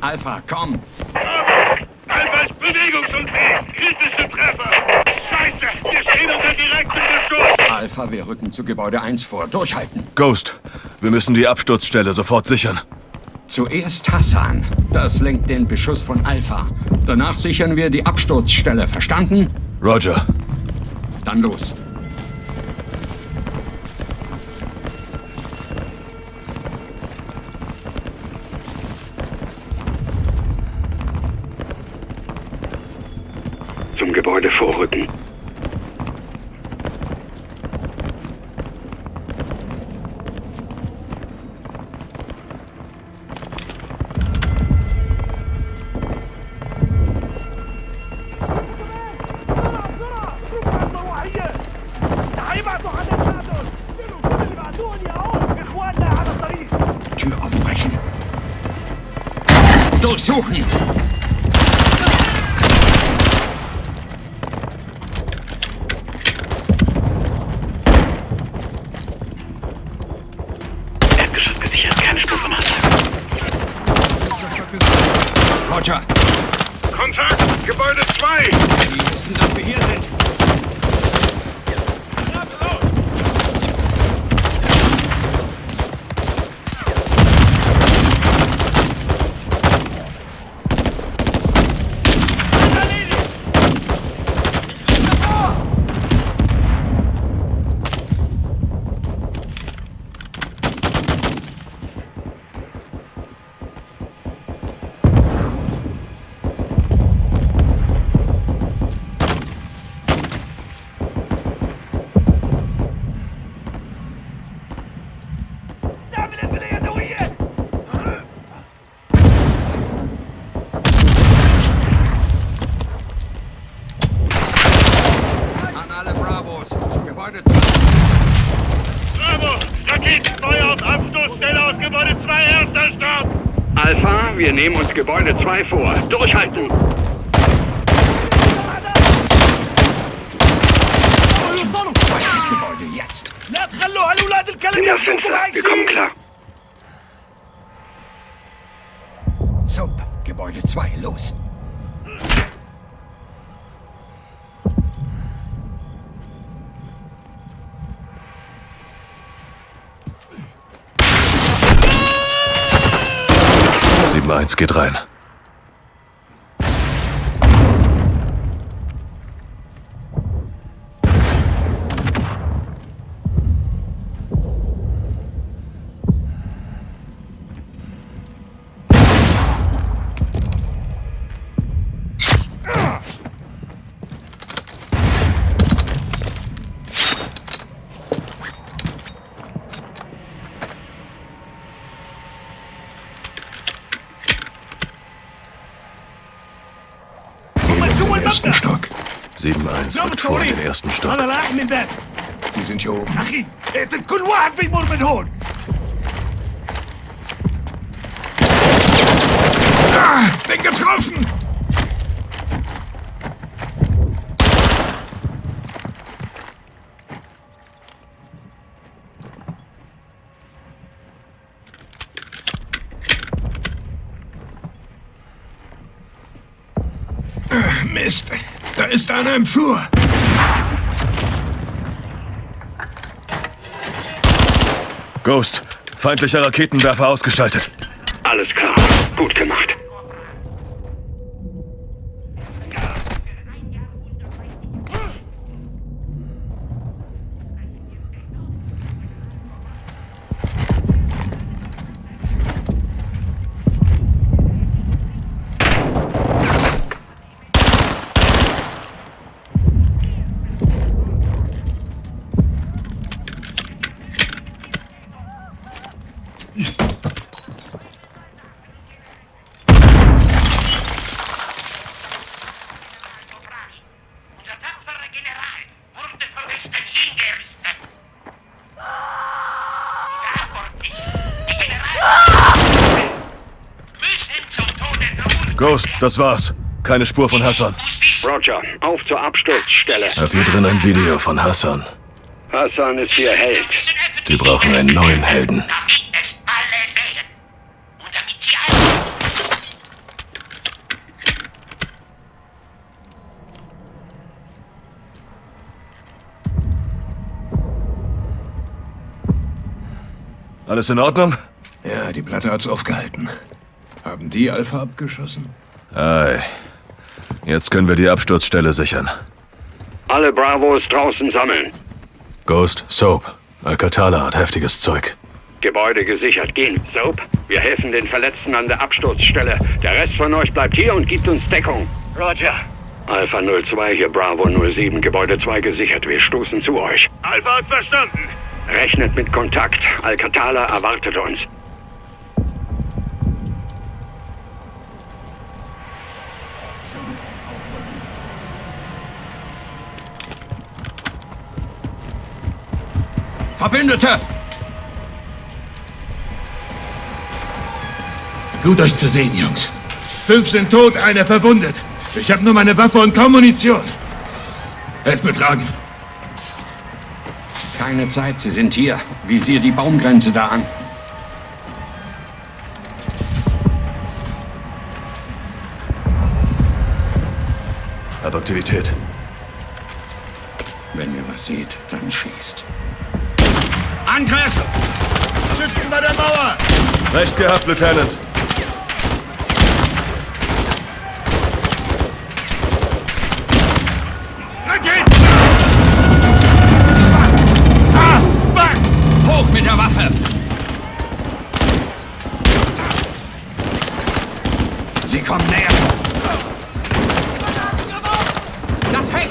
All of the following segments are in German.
Alpha, komm! Alpha ist bewegungsunfähig! Kritische Treffer! Scheiße! Wir stehen unter direktem Beschuss! Alpha, wir rücken zu Gebäude 1 vor. Durchhalten! Ghost, wir müssen die Absturzstelle sofort sichern. Zuerst Hassan. Das lenkt den Beschuss von Alpha. Danach sichern wir die Absturzstelle. Verstanden? Roger. Dann los. Gebäude vorrücken. Roger! Kontakt! Gebäude 2! Die wissen, dass wir hier sind. Gebäude 2. Bravo! Raketenfeuer auf Abstoßstelle aus Gebäude 2, erster Start! Alpha, wir nehmen uns Gebäude 2 vor. Durchhalten! Zweites Gebäude jetzt. In das Fenster, wir kommen klar. Soap. Gebäude 2. Los. Sieben eins geht rein. 71 wird vor in den ersten Stock. Sie sind hier oben. Ah, bin getroffen! Ah, Mist da ist einer im Flur. Ghost, feindlicher Raketenwerfer ausgeschaltet. Alles klar. Gut gemacht. Ghost, das war's. Keine Spur von Hassan. Roger, auf zur Absturzstelle. Hab hier drin ein Video von Hassan. Hassan ist ihr Held. Die brauchen einen neuen Helden. Alles in Ordnung? Ja, die Platte hat's aufgehalten. Haben die Alpha abgeschossen? Ei. Jetzt können wir die Absturzstelle sichern. Alle Bravos draußen sammeln. Ghost, Soap. Alcatala hat heftiges Zeug. Gebäude gesichert. Gehen. Soap, wir helfen den Verletzten an der Absturzstelle. Der Rest von euch bleibt hier und gibt uns Deckung. Roger. Alpha 02 hier, Bravo 07, Gebäude 2 gesichert. Wir stoßen zu euch. Alpha hat verstanden. Rechnet mit Kontakt. Alcatala erwartet uns. Verbündete! Gut euch zu sehen, Jungs. Fünf sind tot, einer verwundet. Ich habe nur meine Waffe und kaum Munition. Helft mir tragen. Keine Zeit, Sie sind hier. Visier die Baumgrenze da an. Aktivität. Wenn ihr was seht, dann schießt. Angriff! Schützen bei der Mauer! Recht gehabt, Lieutenant. Raketen! Ah, fuck! Hoch mit der Waffe! Sie kommen näher. Das Heck!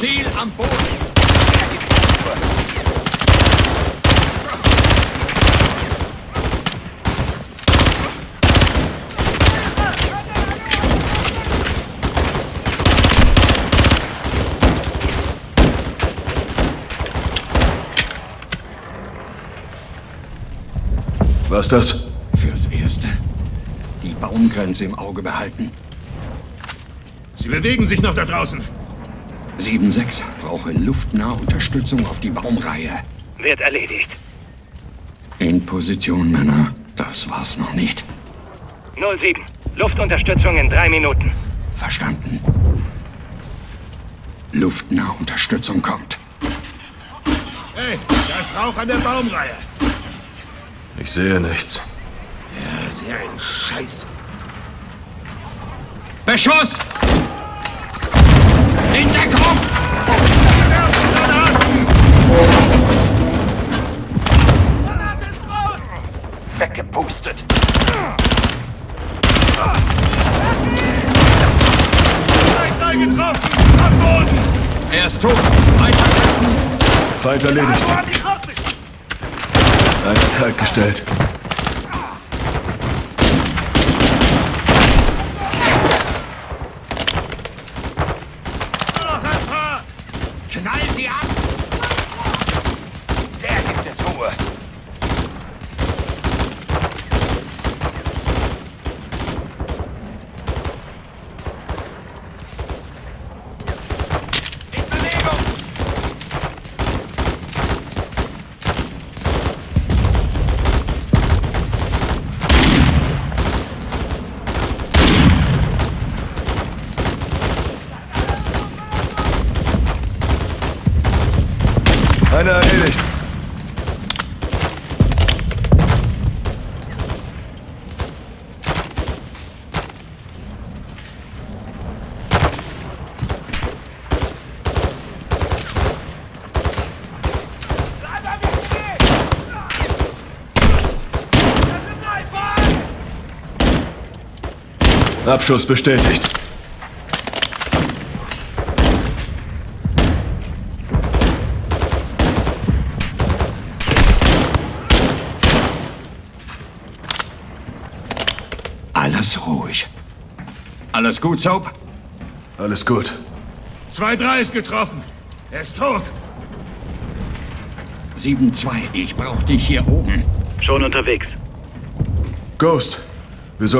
Ziel am Boden! Was das? Fürs Erste. Die Baumgrenze im Auge behalten. Sie bewegen sich noch da draußen. 7-6 brauche luftnahe Unterstützung auf die Baumreihe. Wird erledigt. In Position, Männer. Das war's noch nicht. 07. Luftunterstützung in drei Minuten. Verstanden. Luftnahe Unterstützung kommt. Hey, da ist Rauch an der Baumreihe. Ich sehe nichts. Ja, sehr ein Scheiß. Beschuss! In Deckung! Weggepustet! Drei getroffen! Am Boden! Er ist tot! Weiter! Feind erledigt. Hat die Kraft nicht. Einer kalt gestellt. Noch ein paar! Knall sie ab! Der gibt es Ruhe! In Bewegung! Einer erledigt. Abschuss bestätigt. Alles ruhig. Alles gut, Soap? Alles gut. 2-3 ist getroffen. Er ist tot. 7-2, ich brauch dich hier oben. Schon unterwegs. Ghost, wir sollten